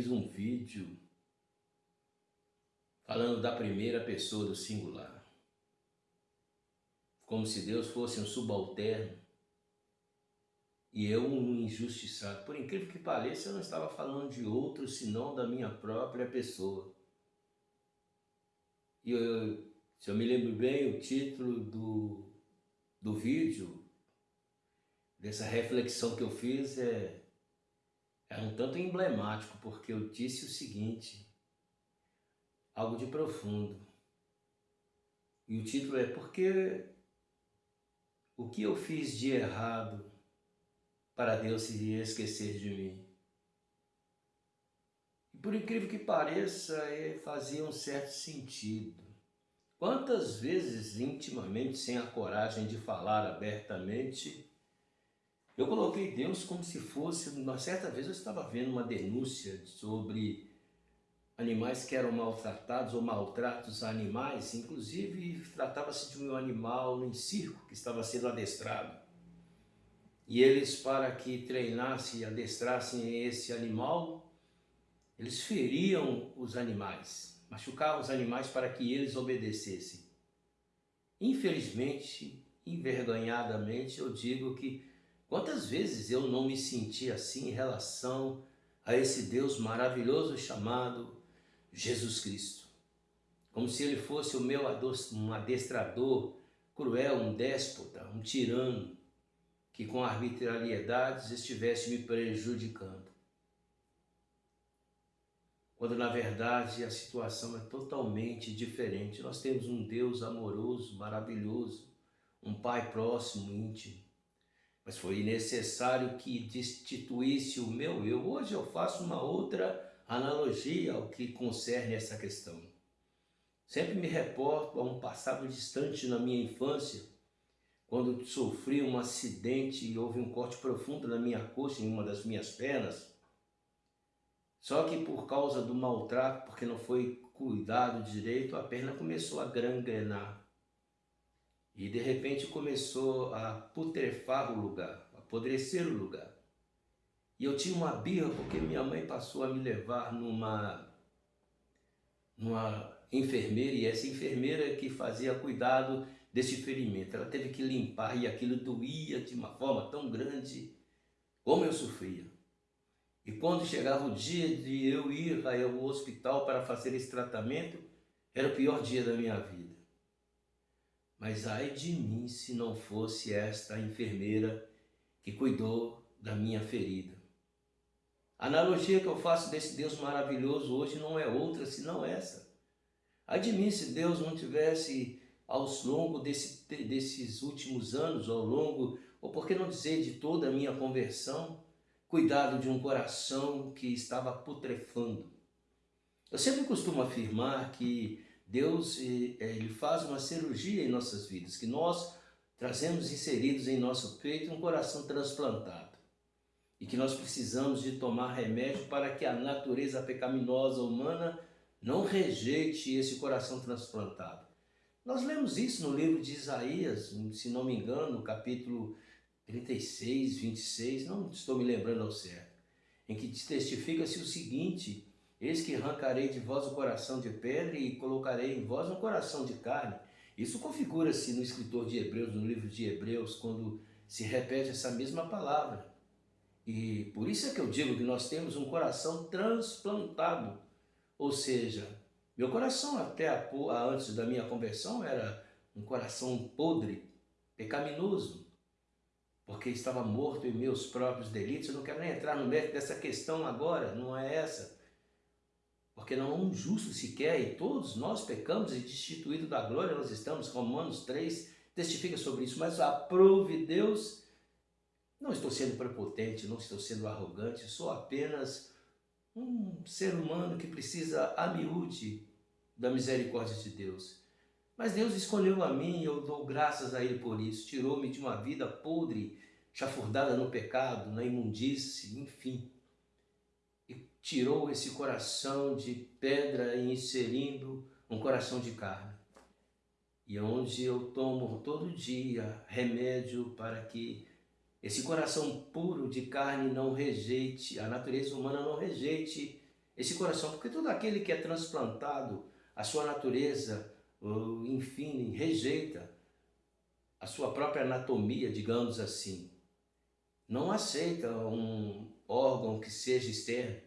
fiz um vídeo falando da primeira pessoa do singular. Como se Deus fosse um subalterno e eu um injustiçado. Por incrível que pareça, eu não estava falando de outro senão da minha própria pessoa. E eu, se eu me lembro bem, o título do, do vídeo, dessa reflexão que eu fiz é, é um tanto emblemático, porque eu disse o seguinte, algo de profundo. E o título é Porque o que eu fiz de errado para Deus se esquecer de mim? E por incrível que pareça, é, fazia um certo sentido. Quantas vezes, intimamente, sem a coragem de falar abertamente, eu coloquei Deus como se fosse, uma certa vez eu estava vendo uma denúncia sobre animais que eram maltratados ou maltratos a animais, inclusive tratava-se de um animal em circo que estava sendo adestrado. E eles, para que treinassem e adestrassem esse animal, eles feriam os animais, machucavam os animais para que eles obedecessem. Infelizmente, envergonhadamente, eu digo que quantas vezes eu não me senti assim em relação a esse Deus maravilhoso chamado Jesus Cristo. Como se ele fosse o meu um adestrador cruel, um déspota, um tirano, que com arbitrariedades estivesse me prejudicando. Quando na verdade a situação é totalmente diferente. Nós temos um Deus amoroso, maravilhoso, um Pai próximo, íntimo. Mas foi necessário que destituísse o meu eu. Hoje eu faço uma outra analogia ao que concerne essa questão. Sempre me reporto a um passado distante na minha infância, quando sofri um acidente e houve um corte profundo na minha coxa, em uma das minhas pernas. Só que por causa do maltrato, porque não foi cuidado direito, a perna começou a gangrenar. E de repente começou a putrefar o lugar, apodrecer o lugar. E eu tinha uma birra porque minha mãe passou a me levar numa, numa enfermeira e essa enfermeira que fazia cuidado desse ferimento. Ela teve que limpar e aquilo doía de uma forma tão grande como eu sofria. E quando chegava o dia de eu ir ao hospital para fazer esse tratamento, era o pior dia da minha vida. Mas ai de mim se não fosse esta enfermeira que cuidou da minha ferida. A analogia que eu faço desse Deus maravilhoso hoje não é outra senão essa. Ai de mim se Deus não tivesse ao longo desse, desses últimos anos, ao longo, ou por que não dizer de toda a minha conversão, cuidado de um coração que estava putrefando. Eu sempre costumo afirmar que Deus eh, ele faz uma cirurgia em nossas vidas, que nós trazemos inseridos em nosso peito um coração transplantado e que nós precisamos de tomar remédio para que a natureza pecaminosa humana não rejeite esse coração transplantado. Nós lemos isso no livro de Isaías, se não me engano, no capítulo 36, 26, não estou me lembrando ao certo, em que testifica-se o seguinte, Eis que arrancarei de vós o coração de pedra e colocarei em vós um coração de carne. Isso configura-se no escritor de Hebreus, no livro de Hebreus, quando se repete essa mesma palavra. E por isso é que eu digo que nós temos um coração transplantado. Ou seja, meu coração até a, antes da minha conversão era um coração podre, pecaminoso, porque estava morto em meus próprios delitos. Eu não quero nem entrar no mérito dessa questão agora, não é essa. Porque não há um justo sequer, e todos nós pecamos e destituídos da glória nós estamos, Romanos 3 testifica sobre isso, mas aprove Deus não estou sendo prepotente, não estou sendo arrogante, sou apenas um ser humano que precisa a miúde da misericórdia de Deus. Mas Deus escolheu a mim e eu dou graças a Ele por isso. Tirou-me de uma vida podre, chafurdada no pecado, na imundície, enfim. Tirou esse coração de pedra e inserindo um coração de carne. E onde eu tomo todo dia remédio para que esse coração puro de carne não rejeite, a natureza humana não rejeite esse coração, porque todo aquele que é transplantado, a sua natureza, enfim, rejeita a sua própria anatomia, digamos assim. Não aceita um órgão que seja externo,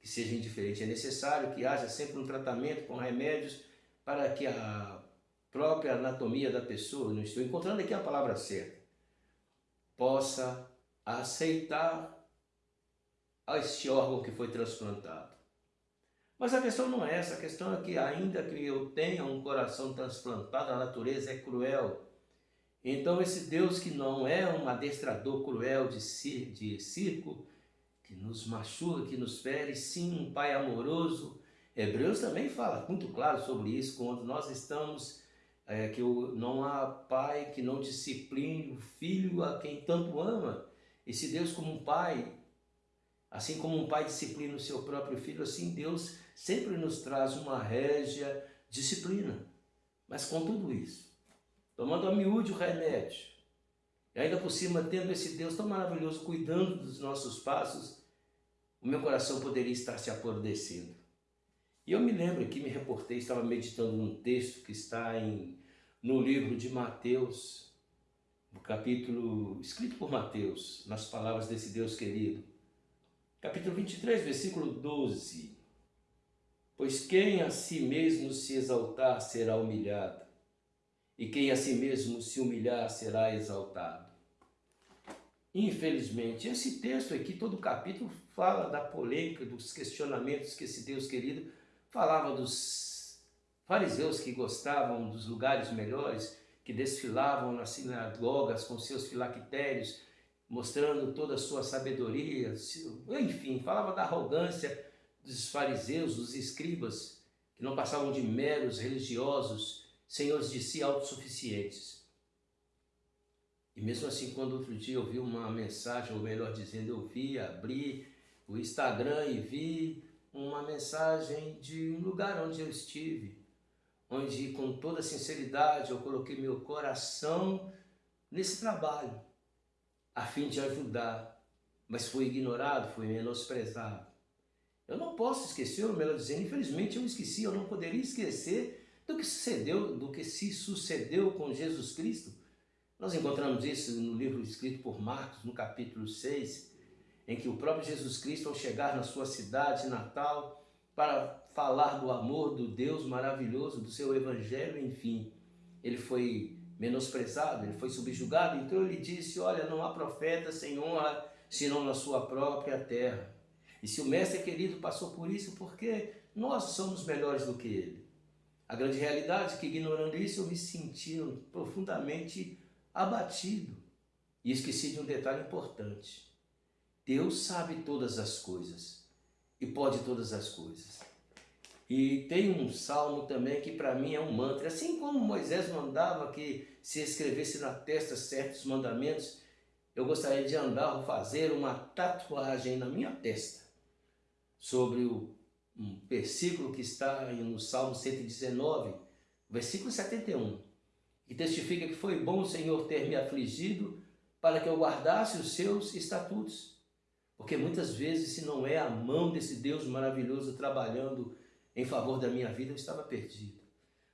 que seja indiferente. É necessário que haja sempre um tratamento com remédios para que a própria anatomia da pessoa, não estou encontrando aqui a palavra certa, possa aceitar este órgão que foi transplantado. Mas a questão não é essa, a questão é que ainda que eu tenha um coração transplantado, a natureza é cruel. Então esse Deus que não é um adestrador cruel de, circo, que nos machuca, que nos fere, sim um Pai amoroso. Hebreus também fala muito claro sobre isso, quando nós estamos, é, que não há pai que não discipline o filho a quem tanto ama. Esse Deus como um pai, assim como um pai disciplina o seu próprio filho, assim Deus sempre nos traz uma régia disciplina. Mas com tudo isso, tomando a miúde o remédio, e ainda por cima tendo esse Deus tão maravilhoso cuidando dos nossos passos, o meu coração poderia estar se apodrecendo. E eu me lembro que me reportei, estava meditando num texto que está em, no livro de Mateus, no capítulo escrito por Mateus, nas palavras desse Deus querido. Capítulo 23, versículo 12. Pois quem a si mesmo se exaltar será humilhado, e quem a si mesmo se humilhar será exaltado. Infelizmente, esse texto aqui, todo o capítulo, fala da polêmica, dos questionamentos que esse Deus querido falava dos fariseus que gostavam dos lugares melhores, que desfilavam nas sinagogas com seus filactérios, mostrando toda a sua sabedoria, enfim, falava da arrogância dos fariseus, dos escribas, que não passavam de meros religiosos, senhores de si autossuficientes. E mesmo assim, quando outro dia eu vi uma mensagem, ou melhor dizendo, eu vi, abri o Instagram e vi uma mensagem de um lugar onde eu estive, onde com toda sinceridade eu coloquei meu coração nesse trabalho, a fim de ajudar, mas fui ignorado, fui menosprezado. Eu não posso esquecer, ou melhor dizendo, infelizmente eu esqueci, eu não poderia esquecer do que sucedeu, do que se sucedeu com Jesus Cristo. Nós encontramos isso no livro escrito por Marcos, no capítulo 6, em que o próprio Jesus Cristo, ao chegar na sua cidade natal, para falar do amor do Deus maravilhoso, do seu evangelho, enfim, ele foi menosprezado, ele foi subjugado, então ele disse, olha, não há profeta sem honra, senão na sua própria terra. E se o mestre querido passou por isso, porque nós somos melhores do que ele. A grande realidade é que, ignorando isso, eu me senti profundamente abatido. E esqueci de um detalhe importante. Deus sabe todas as coisas e pode todas as coisas. E tem um salmo também que para mim é um mantra. Assim como Moisés mandava que se escrevesse na testa certos mandamentos, eu gostaria de andar ou fazer uma tatuagem na minha testa sobre o um versículo que está no Salmo 119, versículo 71, que testifica que foi bom o Senhor ter me afligido para que eu guardasse os seus estatutos. Porque muitas vezes, se não é a mão desse Deus maravilhoso trabalhando em favor da minha vida, eu estava perdido.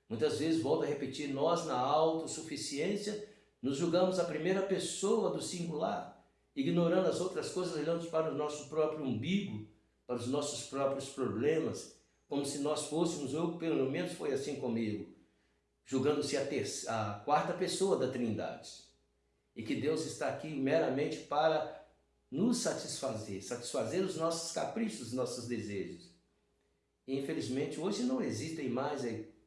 Muitas vezes, volto a repetir, nós na autossuficiência nos julgamos a primeira pessoa do singular, ignorando as outras coisas, olhando para o nosso próprio umbigo, para os nossos próprios problemas, como se nós fôssemos, eu pelo menos foi assim comigo, julgando-se a, a quarta pessoa da trindade. E que Deus está aqui meramente para nos satisfazer, satisfazer os nossos caprichos, os nossos desejos. E, infelizmente, hoje não existem mais,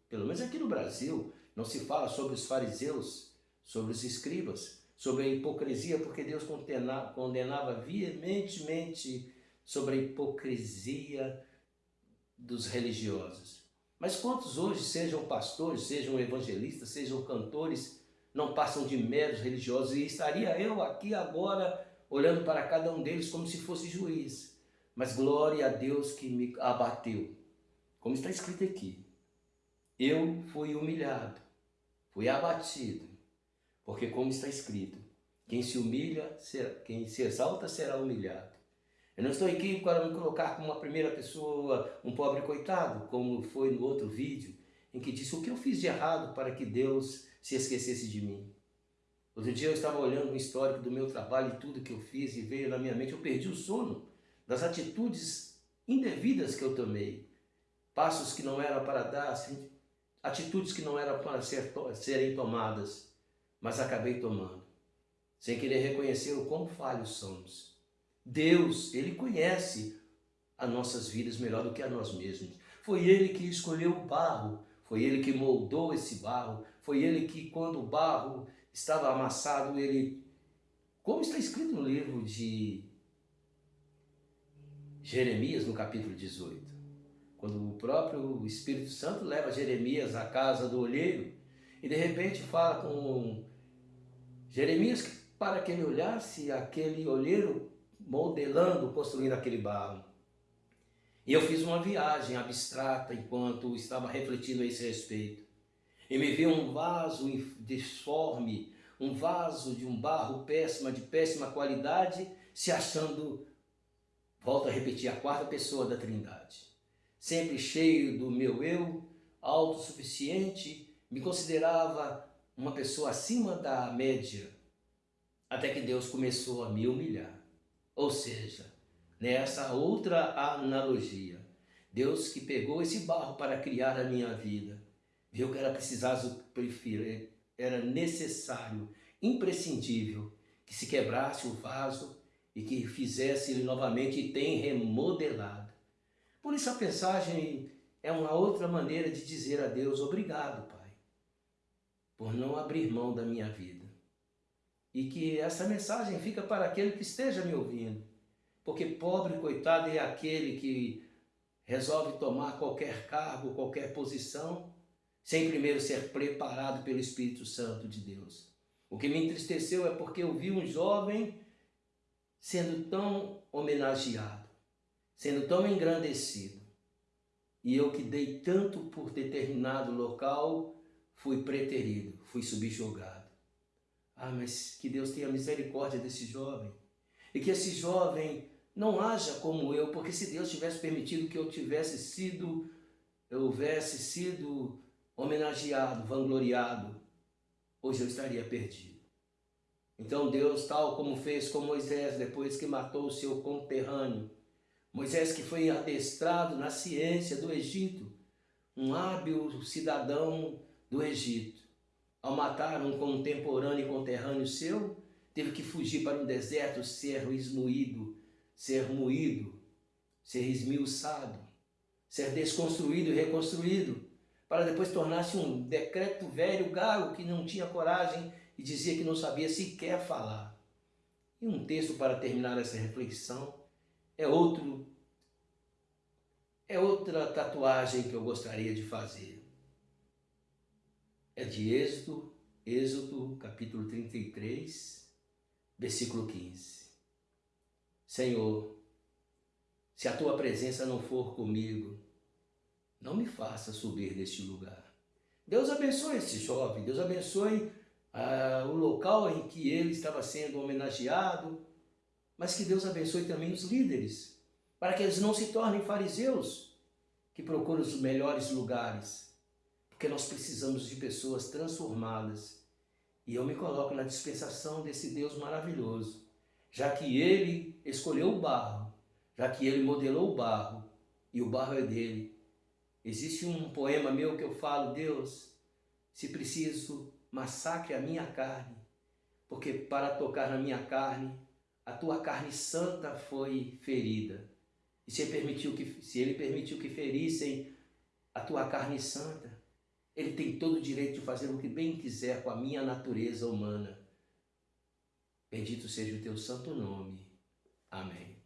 pelo menos aqui no Brasil, não se fala sobre os fariseus, sobre os escribas, sobre a hipocrisia, porque Deus condenava, condenava veementemente sobre a hipocrisia dos religiosos. Mas quantos hoje, sejam pastores, sejam evangelistas, sejam cantores, não passam de meros religiosos? E estaria eu aqui agora olhando para cada um deles como se fosse juiz. Mas glória a Deus que me abateu. Como está escrito aqui. Eu fui humilhado, fui abatido, porque como está escrito, quem se humilha, quem se exalta será humilhado. Eu não estou aqui para me colocar como uma primeira pessoa, um pobre coitado, como foi no outro vídeo, em que disse o que eu fiz de errado para que Deus se esquecesse de mim. Outro dia eu estava olhando um histórico do meu trabalho e tudo que eu fiz e veio na minha mente, eu perdi o sono das atitudes indevidas que eu tomei, passos que não eram para dar, assim, atitudes que não eram para ser, serem tomadas, mas acabei tomando, sem querer reconhecer o quão falhos somos. Deus, Ele conhece as nossas vidas melhor do que a nós mesmos. Foi Ele que escolheu o barro, foi Ele que moldou esse barro, foi Ele que quando o barro estava amassado, Ele, como está escrito no livro de Jeremias, no capítulo 18, quando o próprio Espírito Santo leva Jeremias à casa do olheiro e de repente fala com Jeremias para que ele olhasse aquele olheiro modelando, construindo aquele barro. E eu fiz uma viagem abstrata enquanto estava refletindo a esse respeito. E me vi um vaso disforme, um vaso de um barro péssima, de péssima qualidade, se achando, volto a repetir, a quarta pessoa da trindade. Sempre cheio do meu eu, autossuficiente, me considerava uma pessoa acima da média, até que Deus começou a me humilhar. Ou seja, nessa outra analogia, Deus que pegou esse barro para criar a minha vida, viu que era preciso, era necessário, imprescindível, que se quebrasse o vaso e que fizesse ele novamente e tem remodelado. Por isso a mensagem é uma outra maneira de dizer a Deus obrigado, Pai, por não abrir mão da minha vida. E que essa mensagem fica para aquele que esteja me ouvindo. Porque pobre coitado é aquele que resolve tomar qualquer cargo, qualquer posição, sem primeiro ser preparado pelo Espírito Santo de Deus. O que me entristeceu é porque eu vi um jovem sendo tão homenageado, sendo tão engrandecido. E eu que dei tanto por determinado local, fui preterido, fui subjugado. Ah, mas que Deus tenha misericórdia desse jovem. E que esse jovem não haja como eu, porque se Deus tivesse permitido que eu tivesse sido, eu houvesse sido homenageado, vangloriado, hoje eu estaria perdido. Então Deus, tal como fez com Moisés, depois que matou o seu conterrâneo, Moisés que foi adestrado na ciência do Egito, um hábil cidadão do Egito, ao matar um contemporâneo e conterrâneo seu, teve que fugir para um deserto, ser esmoído, ser moído, ser esmiuçado, ser desconstruído e reconstruído, para depois tornar-se um decreto velho gago que não tinha coragem e dizia que não sabia sequer falar. E um texto para terminar essa reflexão é outro é outra tatuagem que eu gostaria de fazer é de Êxodo, Êxodo capítulo 33, versículo 15. Senhor, se a tua presença não for comigo, não me faça subir deste lugar. Deus abençoe esse jovem, Deus abençoe ah, o local em que ele estava sendo homenageado, mas que Deus abençoe também os líderes, para que eles não se tornem fariseus, que procuram os melhores lugares, porque nós precisamos de pessoas transformadas. E eu me coloco na dispensação desse Deus maravilhoso, já que Ele escolheu o barro, já que Ele modelou o barro, e o barro é dele. Existe um poema meu que eu falo, Deus, se preciso, massacre a minha carne, porque para tocar na minha carne, a tua carne santa foi ferida. E se ele permitiu que, se ele permitiu que ferissem a tua carne santa, ele tem todo o direito de fazer o que bem quiser com a minha natureza humana. Bendito seja o teu santo nome. Amém.